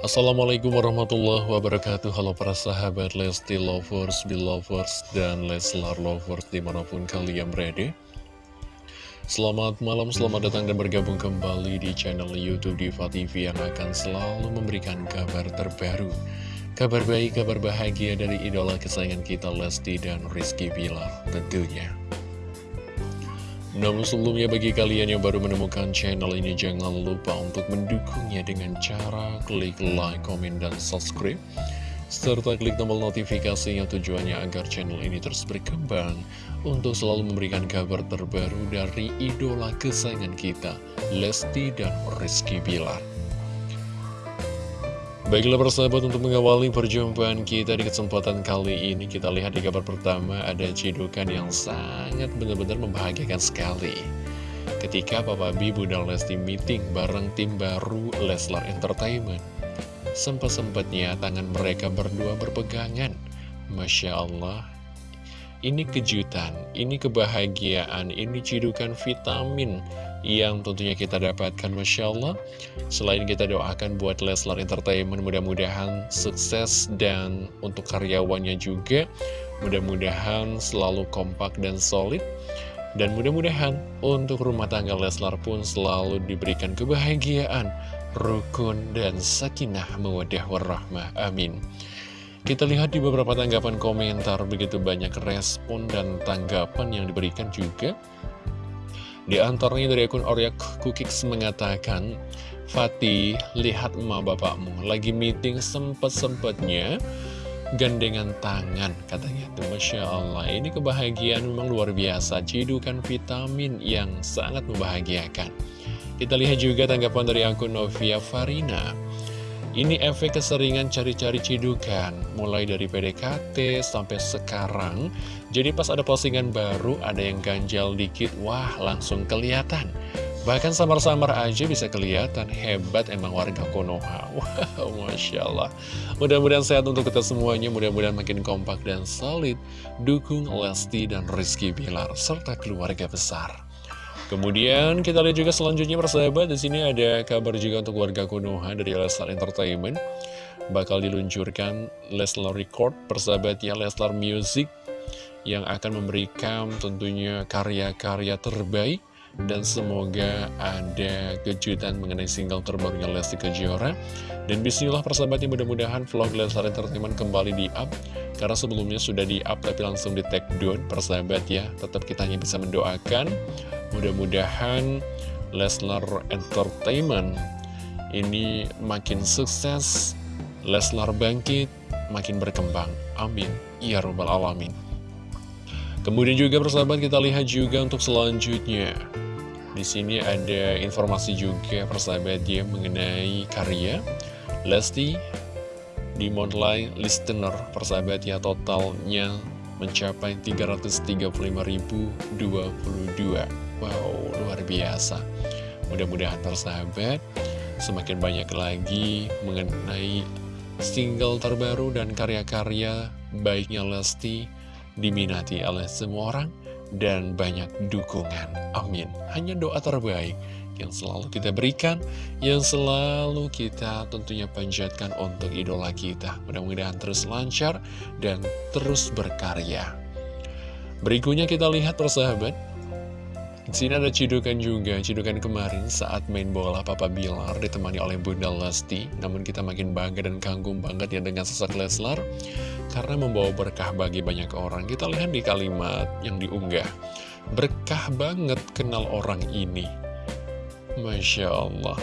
Assalamualaikum warahmatullahi wabarakatuh. Halo para sahabat Lesti Lovers, Belovers, dan Leslar Lovers di mana pun kalian berada. Selamat malam, selamat datang dan bergabung kembali di channel Youtube Diva TV yang akan selalu memberikan kabar terbaru. Kabar baik, kabar bahagia dari idola kesayangan kita Lesti dan Rizky Bilar tentunya namun sebelumnya bagi kalian yang baru menemukan channel ini jangan lupa untuk mendukungnya dengan cara klik like, komen, dan subscribe serta klik tombol notifikasinya tujuannya agar channel ini terus berkembang untuk selalu memberikan kabar terbaru dari idola kesayangan kita, Lesti dan Rizky Bilar. Baiklah persahabat untuk mengawali perjumpaan kita di kesempatan kali ini Kita lihat di kabar pertama ada cidukan yang sangat benar-benar membahagiakan sekali. Ketika Papa B, Bunda Lesti meeting bareng tim baru Leslar Entertainment Sempat-sempatnya tangan mereka berdua berpegangan. Masya Allah Ini kejutan, ini kebahagiaan, ini cidukan vitamin yang tentunya kita dapatkan Masya Allah Selain kita doakan buat Leslar Entertainment mudah-mudahan sukses dan untuk karyawannya juga mudah-mudahan selalu kompak dan solid dan mudah-mudahan untuk rumah tangga Leslar pun selalu diberikan kebahagiaan, rukun, dan sakinah mawadah warahmah. Amin. Kita lihat di beberapa tanggapan komentar begitu banyak respon dan tanggapan yang diberikan juga di antaranya dari akun Oryak Kukix mengatakan, Fatih, lihat emak bapakmu, lagi meeting sempet-sempetnya gandengan tangan, katanya. Tuh, Masya Allah, ini kebahagiaan memang luar biasa, cidukan vitamin yang sangat membahagiakan. Kita lihat juga tanggapan dari akun Novia Farina. Ini efek keseringan cari-cari cidukan, mulai dari PDKT sampai sekarang. Jadi pas ada postingan baru, ada yang ganjal dikit, wah langsung kelihatan. Bahkan samar-samar aja bisa kelihatan, hebat emang warga Konoha. Wow, Masya Allah. Mudah-mudahan sehat untuk kita semuanya, mudah-mudahan makin kompak dan solid. Dukung Lesti dan Rizky Bilar, serta keluarga besar. Kemudian kita lihat juga selanjutnya persahabat di sini ada kabar juga untuk warga Konoha dari Leslar Entertainment bakal diluncurkan Leslar Record persahabat ya Leslar Music yang akan memberikan tentunya karya-karya terbaik. Dan semoga ada kejutan mengenai single terbarunya Lesti Kejora. Dan bismillah persahabatnya mudah-mudahan vlog Leslar Entertainment kembali di up karena sebelumnya sudah di up tapi langsung di take down persahabat ya. Tetap kita hanya bisa mendoakan. Mudah-mudahan Leslar Entertainment ini makin sukses Leslar bangkit makin berkembang. Amin. Ya robbal alamin Kemudian juga persahabat kita lihat juga untuk selanjutnya. Di sini ada informasi juga persahabat dia mengenai karya Lesti di Monthly Listener persahabat ya totalnya mencapai 335.022 Wow luar biasa. Mudah-mudahan persahabat semakin banyak lagi mengenai single terbaru dan karya-karya baiknya Lesti diminati oleh semua orang dan banyak dukungan. Amin. Hanya doa terbaik yang selalu kita berikan, yang selalu kita tentunya panjatkan untuk idola kita. Mudah-mudahan terus lancar dan terus berkarya. Berikutnya kita lihat persahabat. Sini ada cidukan juga, cidukan kemarin saat main bola Papa Bilar ditemani oleh Bunda Lesti. Namun kita makin bangga dan kagum banget ya dengan sosok Leslar karena membawa berkah bagi banyak orang. Kita lihat di kalimat yang diunggah. Berkah banget kenal orang ini. Masya Allah.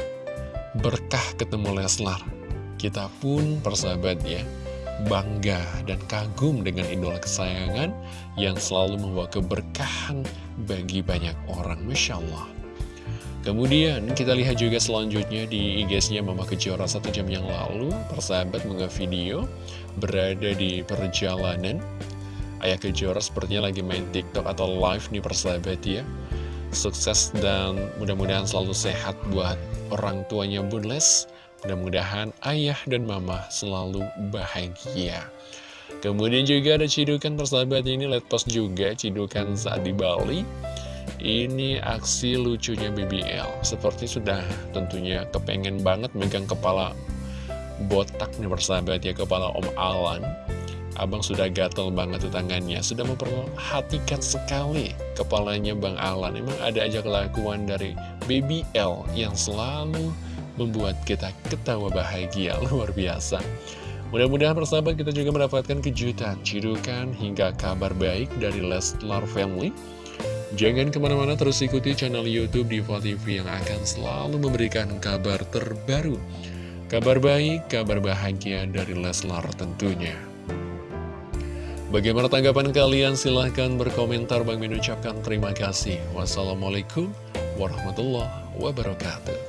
Berkah ketemu Leslar. Kita pun persahabat ya bangga dan kagum dengan idola kesayangan yang selalu membawa keberkahan bagi banyak orang, Masya Allah. Kemudian kita lihat juga selanjutnya di IG-nya Mama Kejora satu jam yang lalu, persahabat mengunggah video berada di perjalanan. Ayah Kejora sepertinya lagi main TikTok atau live nih persahabat ya. Sukses dan mudah-mudahan selalu sehat buat orang tuanya Bun Les Mudah-mudahan ayah dan mama selalu bahagia. Kemudian juga ada cidukan persahabat ini, let post juga cidukan saat di Bali. Ini aksi lucunya BBL, seperti sudah tentunya kepengen banget megang kepala botak nih persahabat ya kepala Om Alan Abang sudah gatel banget tangannya Sudah memperhatikan sekali kepalanya Bang Alan Emang ada aja kelakuan dari Baby L Yang selalu membuat kita ketawa bahagia Luar biasa Mudah-mudahan persahabat kita juga mendapatkan kejutan Cidukan hingga kabar baik dari Leslar Family Jangan ke mana-mana terus ikuti channel Youtube Diva TV yang akan selalu memberikan kabar terbaru Kabar baik, kabar bahagia dari Leslar tentunya Bagaimana tanggapan kalian? Silahkan berkomentar. Bang Min ucapkan terima kasih. Wassalamualaikum warahmatullahi wabarakatuh.